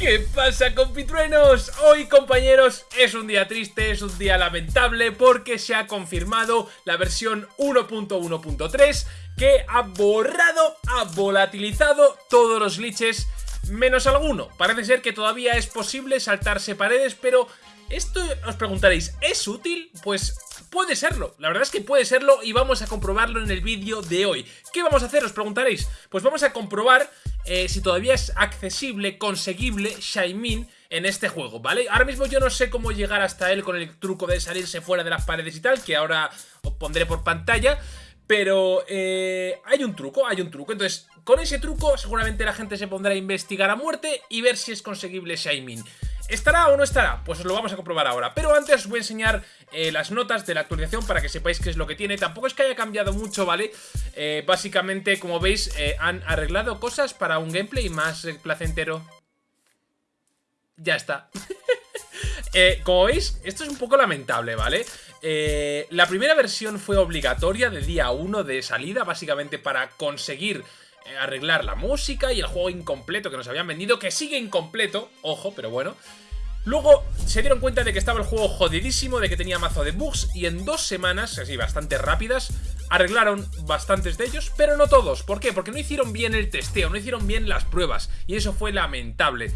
¿Qué pasa compitruenos? Hoy compañeros es un día triste, es un día lamentable porque se ha confirmado la versión 1.1.3 que ha borrado, ha volatilizado todos los glitches menos alguno. Parece ser que todavía es posible saltarse paredes, pero esto os preguntaréis, ¿es útil? Pues puede serlo, la verdad es que puede serlo y vamos a comprobarlo en el vídeo de hoy. ¿Qué vamos a hacer? Os preguntaréis. Pues vamos a comprobar eh, si todavía es accesible, conseguible Shaimin en este juego, ¿vale? Ahora mismo yo no sé cómo llegar hasta él con el truco de salirse fuera de las paredes y tal, que ahora os pondré por pantalla, pero eh, hay un truco, hay un truco. Entonces, con ese truco seguramente la gente se pondrá a investigar a muerte y ver si es conseguible Shaimin. ¿Estará o no estará? Pues os lo vamos a comprobar ahora. Pero antes os voy a enseñar eh, las notas de la actualización para que sepáis qué es lo que tiene. Tampoco es que haya cambiado mucho, ¿vale? Eh, básicamente, como veis, eh, han arreglado cosas para un gameplay más placentero. Ya está. como veis, esto es un poco lamentable, ¿vale? la primera versión fue obligatoria de día 1 de salida, básicamente para conseguir arreglar la música y el juego incompleto que nos habían vendido, que sigue incompleto, ojo, pero bueno. Luego se dieron cuenta de que estaba el juego jodidísimo, de que tenía mazo de bugs y en dos semanas, así bastante rápidas, arreglaron bastantes de ellos, pero no todos. ¿Por qué? Porque no hicieron bien el testeo, no hicieron bien las pruebas y eso fue lamentable.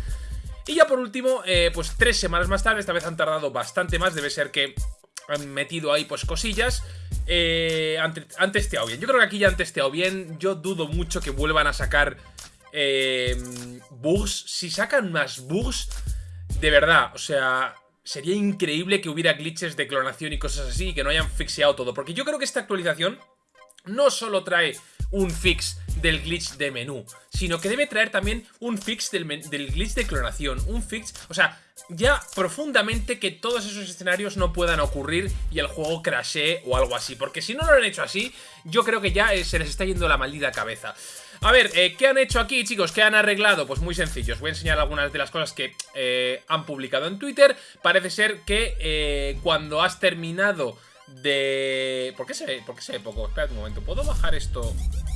Y ya por último, eh, pues tres semanas más tarde, esta vez han tardado bastante más, debe ser que han metido ahí pues cosillas. Eh, han, testeado bien. Yo creo que aquí ya han testeado bien. Yo dudo mucho que vuelvan a sacar eh, bugs. Si sacan más bugs, de verdad, o sea, sería increíble que hubiera glitches de clonación y cosas así y que no hayan fixeado todo. Porque yo creo que esta actualización no solo trae un fix del glitch de menú, sino que debe traer también un fix del, glitch de clonación, un fix, o sea, ya profundamente que todos esos escenarios no puedan ocurrir y el juego crashee o algo así, porque si no lo han hecho así, yo creo que ya eh, se les está yendo la maldita cabeza. A ver, eh, ¿qué han hecho aquí, chicos? ¿Qué han arreglado? Pues muy sencillo, os voy a enseñar algunas de las cosas que eh, han publicado en Twitter. Parece ser que cuando has terminado de... ¿Por qué se ve? ¿Por qué se ve poco? Espera un momento, ¿puedo bajar esto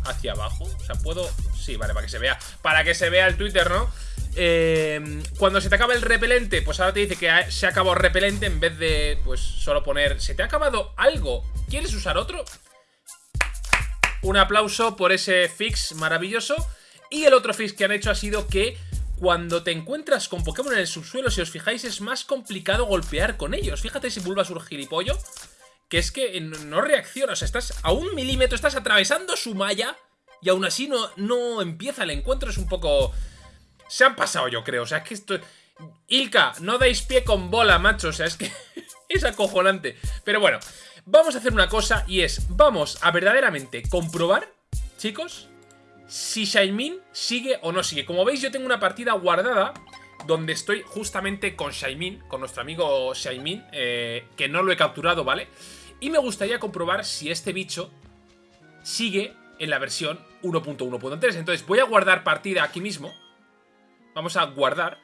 hacia abajo? O sea, puedo... Sí, vale, para que se vea. Para que se vea el Twitter, ¿no? Eh, cuando se te acaba el repelente, pues ahora te dice que se ha acabado repelente en vez de, pues, solo poner... ¿Se te ha acabado algo? ¿Quieres usar otro? Un aplauso por ese fix maravilloso. Y el otro fix que han hecho ha sido que cuando te encuentras con Pokémon en el subsuelo, si os fijáis, es más complicado golpear con ellos. Fíjate si surgir gilipollo que es que no reacciona, o sea, estás a un milímetro, estás atravesando su malla y aún así no, no empieza el encuentro, es un poco... Se han pasado yo creo, o sea, es que esto... Ilka, no dais pie con bola, macho, o sea, es que es acojonante. Pero bueno, vamos a hacer una cosa y es, vamos a verdaderamente comprobar, chicos, si Shaimin sigue o no sigue. Como veis, yo tengo una partida guardada donde estoy justamente con Shaimin, con nuestro amigo Shaimin, eh, que no lo he capturado, ¿vale? Y me gustaría comprobar si este bicho sigue en la versión 1.1.3. Entonces voy a guardar partida aquí mismo. Vamos a guardar.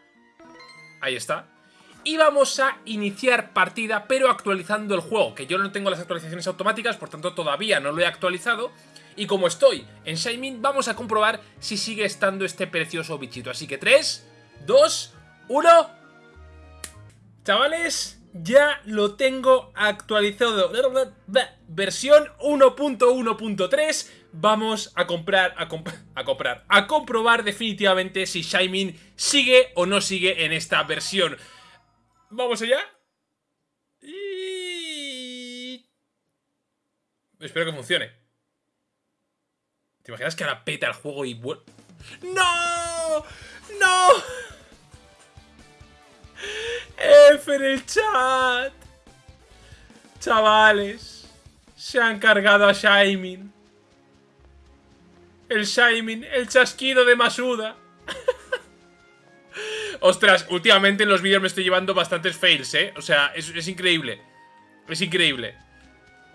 Ahí está. Y vamos a iniciar partida, pero actualizando el juego. Que yo no tengo las actualizaciones automáticas, por tanto todavía no lo he actualizado. Y como estoy en Shaimin, vamos a comprobar si sigue estando este precioso bichito. Así que 3, 2, 1... Chavales, ya lo tengo actualizado. Versión 1.1.3. Vamos a comprar, a, comprar, a comprobar definitivamente si Shaimin sigue o no sigue en esta versión. ¿Vamos allá? Y... Espero que funcione. ¿Te imaginas que ahora peta el juego y vuelve? ¡No! ¡No! F en el chat. Chavales. Se han cargado a Shaimin. El Shaimin, el chasquido de Masuda. Ostras, últimamente en los vídeos me estoy llevando bastantes fails, ¿eh? O sea, es, increíble. Es increíble.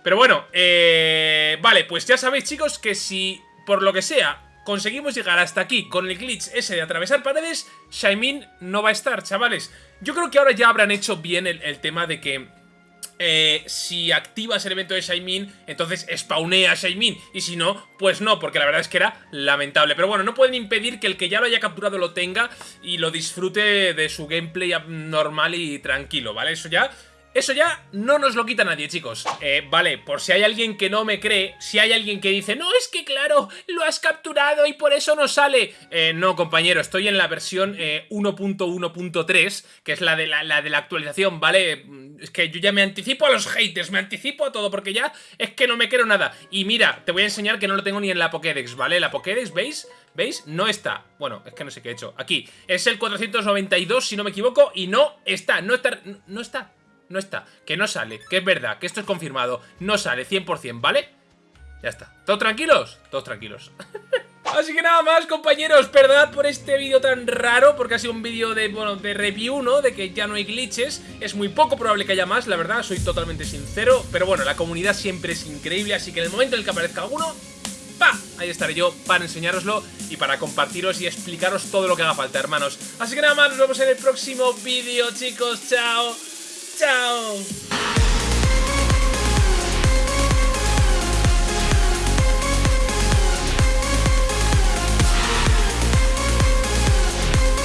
Pero bueno, eh, vale, pues ya sabéis, chicos, que si por lo que sea conseguimos llegar hasta aquí con el glitch ese de atravesar paredes, Shaimin no va a estar, chavales. Yo creo que ahora ya habrán hecho bien el, tema de que eh, si activas el evento de Shaimin, entonces spawnea Shaimin. Y si no, pues no, porque la verdad es que era lamentable. Pero bueno, no pueden impedir que el que ya lo haya capturado lo tenga y lo disfrute de su gameplay normal y tranquilo, ¿vale? Eso ya eso ya no nos lo quita nadie, chicos. Eh, vale, por si hay alguien que no me cree, si hay alguien que dice, no, es que claro, lo has capturado y por eso no sale. Eh, no, compañero, estoy en la versión 1.1.3, eh, que es la de la, de la actualización, ¿vale? Mm, es que yo ya me anticipo a los haters, me anticipo a todo, porque ya es que no me creo nada. Y mira, te voy a enseñar que no lo tengo ni en la Pokédex, ¿vale? La Pokédex, ¿veis? ¿Veis? No está. Bueno, es que no sé qué he hecho. Aquí. Es el 492, si no me equivoco, y no está. No está. No está no está, que no sale, que es verdad, que esto es confirmado, no sale 100%, ¿vale? Ya está. ¿Todos tranquilos? Todos tranquilos. Así que nada más, compañeros, perdonad por este vídeo tan raro, porque ha sido un vídeo de, bueno, de review, ¿no? De que ya no hay glitches, es muy poco probable que haya más, la verdad, soy totalmente sincero, pero bueno, la comunidad siempre es increíble, así que en el momento en el que aparezca alguno, ¡pa! Ahí estaré yo para enseñároslo y para compartiros y explicaros todo lo que haga falta, hermanos. Así que nada más, nos vemos en el próximo vídeo, chicos, chao. Oh.